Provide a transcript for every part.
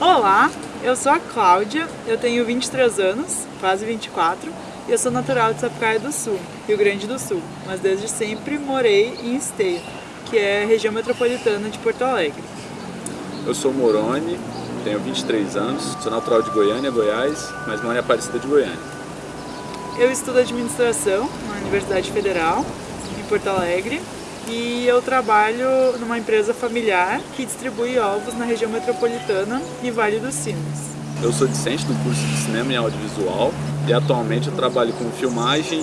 Olá, eu sou a Cláudia, eu tenho 23 anos, quase 24, e eu sou natural de Sapucaia do Sul, Rio Grande do Sul, mas desde sempre morei em Esteio, que é a região metropolitana de Porto Alegre. Eu sou Moroni, tenho 23 anos, sou natural de Goiânia, Goiás, mas moro em Aparecida de Goiânia. Eu estudo administração na Universidade Federal, em Porto Alegre, e eu trabalho numa empresa familiar que distribui ovos na região metropolitana e Vale dos Sinos. Eu sou discente do curso de Cinema e Audiovisual e atualmente eu trabalho com filmagem,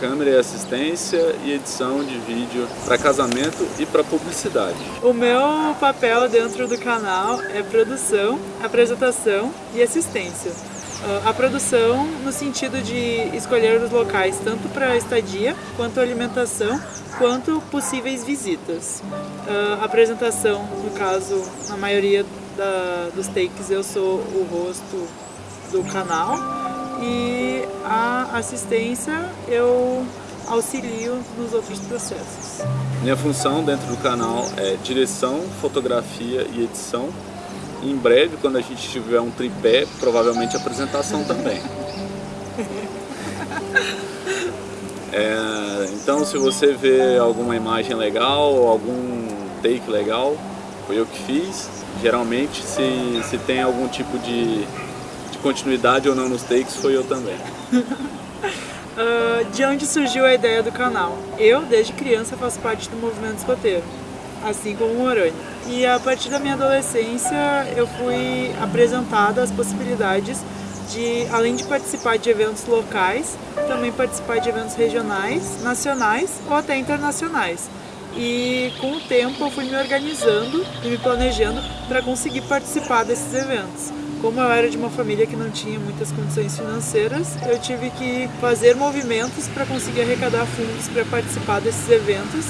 câmera e assistência e edição de vídeo para casamento e para publicidade. O meu papel dentro do canal é produção, apresentação e assistência. Ah, a produção no sentido de escolher os locais tanto para estadia, quanto alimentação, quanto possíveis visitas. A apresentação, no caso, na maioria da, dos takes eu sou o rosto do canal e a assistência eu auxilio nos outros processos. Minha função dentro do canal é direção, fotografia e edição em breve, quando a gente tiver um tripé, provavelmente apresentação também. É, então se você vê alguma imagem legal, algum take legal, foi eu que fiz. Geralmente se, se tem algum tipo de, de continuidade ou não nos takes, foi eu também. uh, de onde surgiu a ideia do canal? Eu, desde criança, faço parte do movimento escoteiro assim como o Moroni. E a partir da minha adolescência eu fui apresentada as possibilidades de, além de participar de eventos locais, também participar de eventos regionais, nacionais ou até internacionais. E com o tempo eu fui me organizando e me planejando para conseguir participar desses eventos. Como eu era de uma família que não tinha muitas condições financeiras, eu tive que fazer movimentos para conseguir arrecadar fundos para participar desses eventos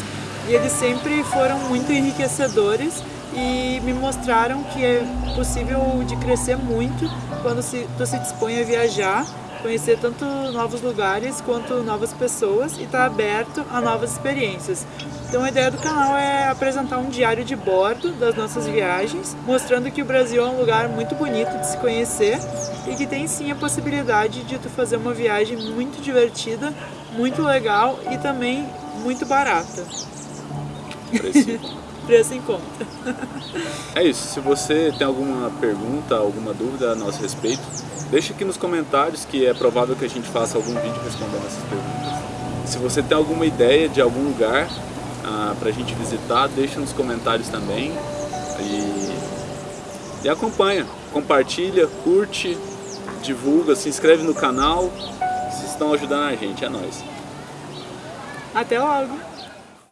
e eles sempre foram muito enriquecedores e me mostraram que é possível de crescer muito quando se, tu se dispõe a viajar, conhecer tanto novos lugares quanto novas pessoas e estar tá aberto a novas experiências. Então a ideia do canal é apresentar um diário de bordo das nossas viagens, mostrando que o Brasil é um lugar muito bonito de se conhecer e que tem sim a possibilidade de tu fazer uma viagem muito divertida, muito legal e também muito barata. Preço em conta. Preço em conta. É isso. Se você tem alguma pergunta, alguma dúvida a nosso respeito, deixa aqui nos comentários que é provável que a gente faça algum vídeo respondendo essas perguntas. Se você tem alguma ideia de algum lugar ah, para a gente visitar, deixa nos comentários também. E, e acompanha, compartilha, curte, divulga, se inscreve no canal. Vocês estão ajudando a gente, é nóis. Até logo!